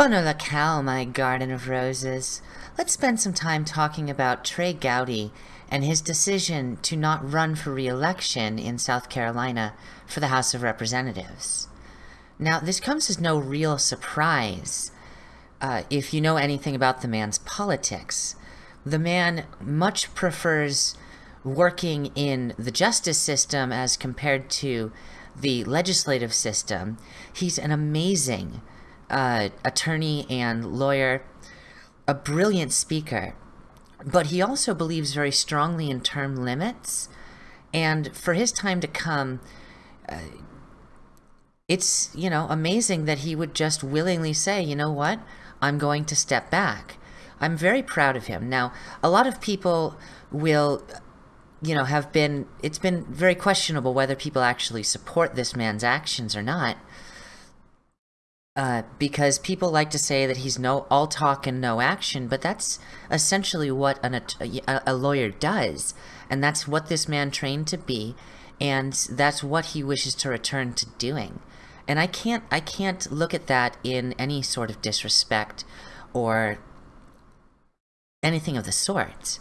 La cow, my garden of roses. Let's spend some time talking about Trey Gowdy and his decision to not run for re-election in South Carolina for the House of Representatives. Now, this comes as no real surprise uh, if you know anything about the man's politics. The man much prefers working in the justice system as compared to the legislative system. He's an amazing uh, attorney and lawyer, a brilliant speaker, but he also believes very strongly in term limits. And for his time to come, uh, it's, you know, amazing that he would just willingly say, you know what, I'm going to step back. I'm very proud of him. Now, a lot of people will, you know, have been, it's been very questionable whether people actually support this man's actions or not. Uh, because people like to say that he's no all talk and no action, but that's essentially what an, a, a lawyer does, and that's what this man trained to be, and that's what he wishes to return to doing. And I can't I can't look at that in any sort of disrespect or anything of the sort.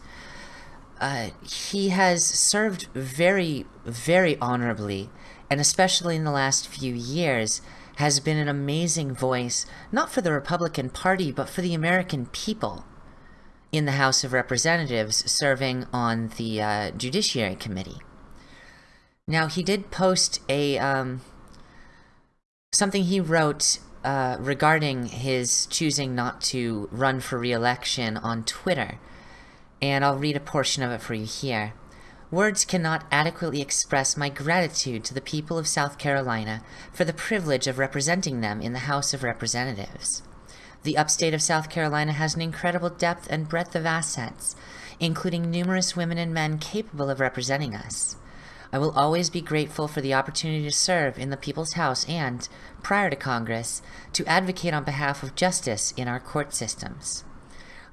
Uh, he has served very, very honorably, and especially in the last few years, has been an amazing voice, not for the Republican Party, but for the American people in the House of Representatives serving on the uh, Judiciary Committee. Now, he did post a um, something he wrote uh, regarding his choosing not to run for re-election on Twitter, and I'll read a portion of it for you here. Words cannot adequately express my gratitude to the people of South Carolina for the privilege of representing them in the House of Representatives. The upstate of South Carolina has an incredible depth and breadth of assets, including numerous women and men capable of representing us. I will always be grateful for the opportunity to serve in the People's House and, prior to Congress, to advocate on behalf of justice in our court systems.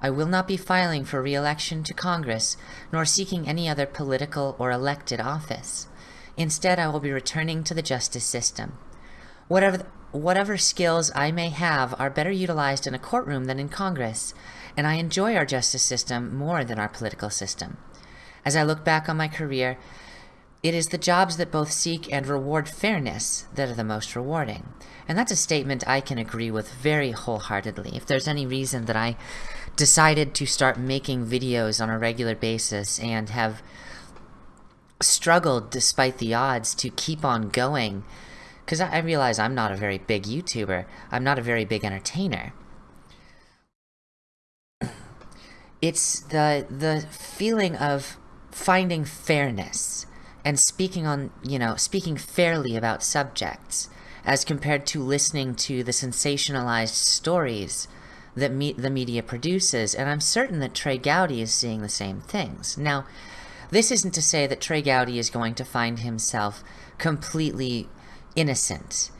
I will not be filing for re-election to Congress, nor seeking any other political or elected office. Instead, I will be returning to the justice system. Whatever, whatever skills I may have are better utilized in a courtroom than in Congress, and I enjoy our justice system more than our political system. As I look back on my career, it is the jobs that both seek and reward fairness that are the most rewarding. And that's a statement I can agree with very wholeheartedly. If there's any reason that I decided to start making videos on a regular basis and have struggled despite the odds to keep on going because I realize I'm not a very big YouTuber. I'm not a very big entertainer. It's the the feeling of finding fairness and speaking on, you know, speaking fairly about subjects as compared to listening to the sensationalized stories that me the media produces, and I'm certain that Trey Gowdy is seeing the same things. Now, this isn't to say that Trey Gowdy is going to find himself completely innocent.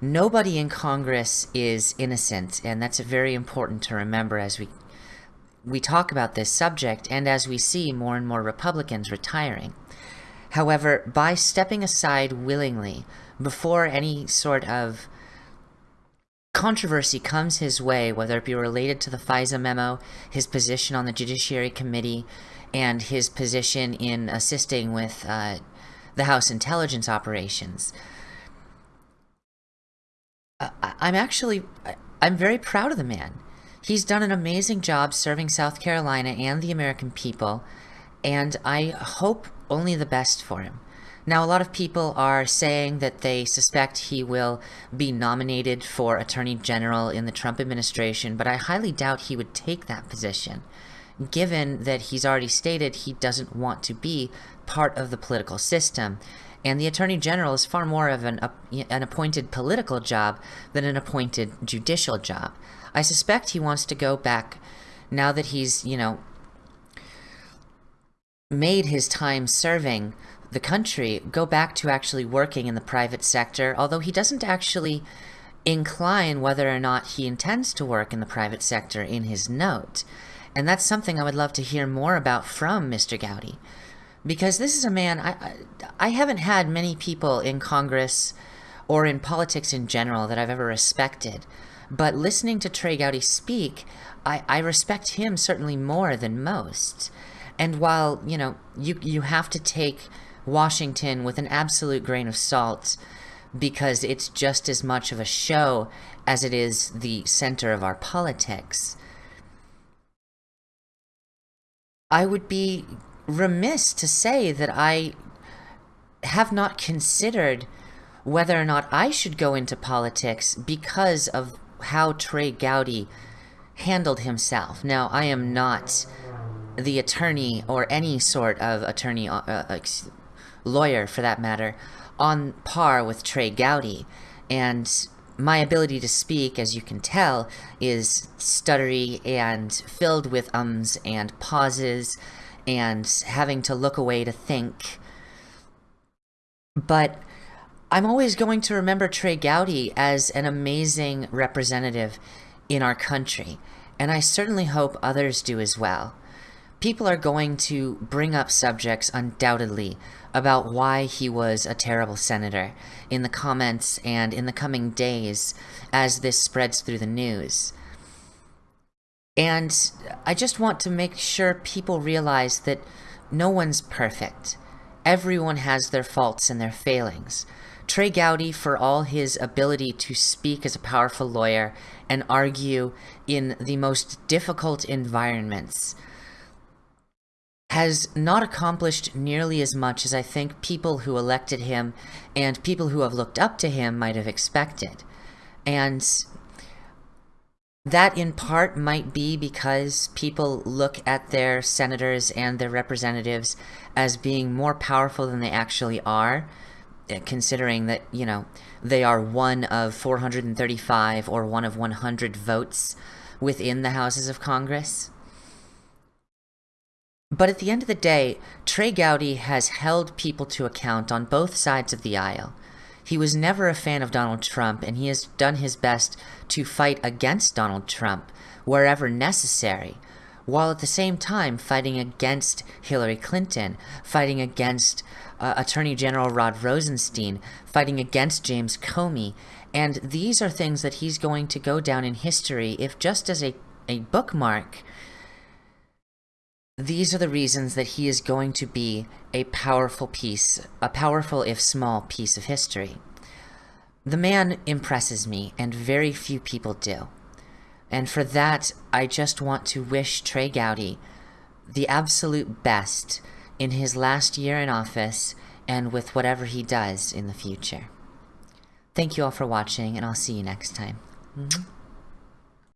Nobody in Congress is innocent, and that's very important to remember as we we talk about this subject and as we see more and more Republicans retiring. However, by stepping aside willingly before any sort of controversy comes his way, whether it be related to the FISA memo, his position on the Judiciary Committee, and his position in assisting with uh, the House intelligence operations. I'm actually, I'm very proud of the man. He's done an amazing job serving South Carolina and the American people, and I hope only the best for him. Now, a lot of people are saying that they suspect he will be nominated for Attorney General in the Trump administration, but I highly doubt he would take that position, given that he's already stated he doesn't want to be part of the political system. And the Attorney General is far more of an, an appointed political job than an appointed judicial job. I suspect he wants to go back now that he's, you know, made his time serving the country go back to actually working in the private sector, although he doesn't actually incline whether or not he intends to work in the private sector in his note. And that's something I would love to hear more about from Mr. Gowdy. Because this is a man, I, I haven't had many people in Congress or in politics in general that I've ever respected But listening to Trey Gowdy speak, I, I respect him certainly more than most. And while, you know, you, you have to take Washington with an absolute grain of salt because it's just as much of a show as it is the center of our politics, I would be remiss to say that I have not considered whether or not I should go into politics because of how Trey Gowdy handled himself. Now, I am not the attorney or any sort of attorney, uh, uh, lawyer for that matter, on par with Trey Gowdy. And my ability to speak, as you can tell, is stuttery and filled with ums and pauses and having to look away to think. But I'm always going to remember Trey Gowdy as an amazing representative in our country, and I certainly hope others do as well. People are going to bring up subjects, undoubtedly, about why he was a terrible senator in the comments and in the coming days as this spreads through the news. And I just want to make sure people realize that no one's perfect. Everyone has their faults and their failings. Trey Gowdy, for all his ability to speak as a powerful lawyer and argue in the most difficult environments, has not accomplished nearly as much as I think people who elected him and people who have looked up to him might have expected. And that in part might be because people look at their senators and their representatives as being more powerful than they actually are uh, considering that, you know, they are one of 435 or one of 100 votes within the houses of Congress. But at the end of the day, Trey Gowdy has held people to account on both sides of the aisle. He was never a fan of Donald Trump, and he has done his best to fight against Donald Trump wherever necessary, while at the same time fighting against Hillary Clinton, fighting against uh, Attorney General Rod Rosenstein, fighting against James Comey. And these are things that he's going to go down in history if just as a, a bookmark. These are the reasons that he is going to be a powerful piece, a powerful if small piece of history. The man impresses me, and very few people do. And for that, I just want to wish Trey Gowdy the absolute best in his last year in office and with whatever he does in the future. Thank you all for watching, and I'll see you next time. Mm -hmm.